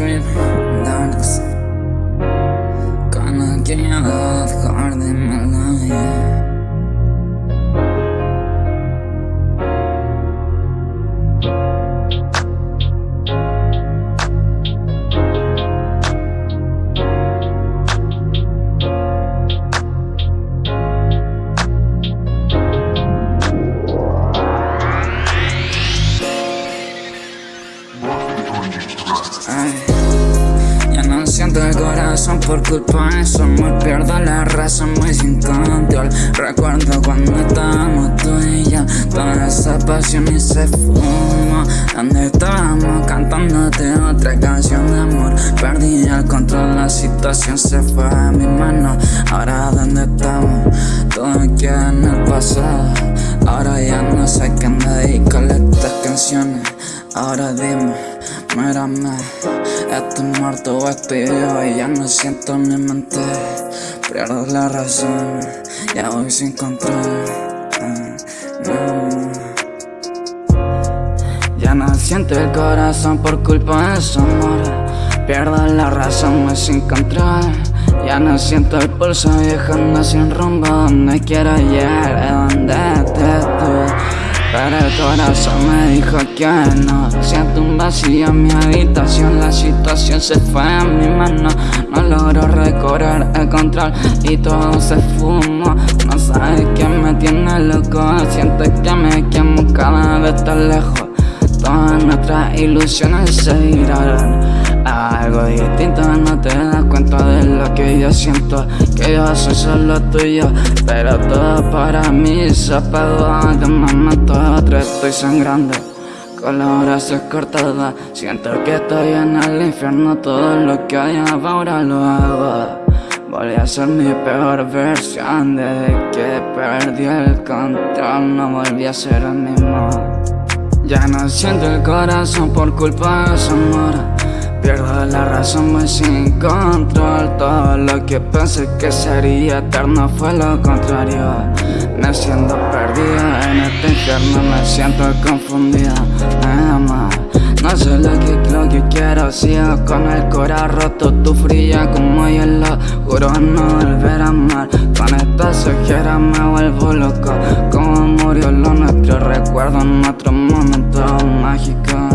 dream, darkness Gonna get up siento el corazón por culpa de su amor. Pierdo la razón muy sin control Recuerdo cuando estábamos tú y yo. Toda esa pasión y se fumó Donde estábamos cantándote otra canción de amor. Perdí el control, la situación se fue a mi mano. Ahora donde estamos, todo queda en el pasado. Ahora ya no sé qué me dedicarle estas canciones. Ahora dime Mírame, estoy muerto o yo y ya no siento ni mente. Pierdo la razón, ya voy sin control. Ya no siento el corazón por culpa de su amor. Pierdo la razón, voy sin control. Ya no siento el pulso viajando sin rumbo Donde quiero llegar, donde te pero el corazón me dijo que no. Siento un vacío en mi habitación La situación se fue en mi mano. No logro recobrar el control Y todo se fumó. No sabes quién me tiene loco Siento que me quemo cada vez tan lejos. Todas nuestras ilusiones se irán algo distinto No te das cuenta de lo que yo siento. Que yo soy solo tuyo Pero todo para mí se pegó De momento a otro estoy sangrando. Con los brazos cortados Siento que estoy en el infierno. Todo lo que hay ahora lo hago. Volví a ser mi peor versión Desde que perdí el control. No volví a ser el mismo. Ya no siento el corazón por culpa de su amor la razón muy sin control Todo lo que pensé que sería eterno fue lo contrario. Me siento perdido en este infierno Me siento confundido, nada más No sé lo que, lo que quiero Sigo con el corazón roto Tu fría como hielo. Juro no volver a amar Con estas ojeras me vuelvo loco. Como murió lo nuestro Recuerdo otro momento mágico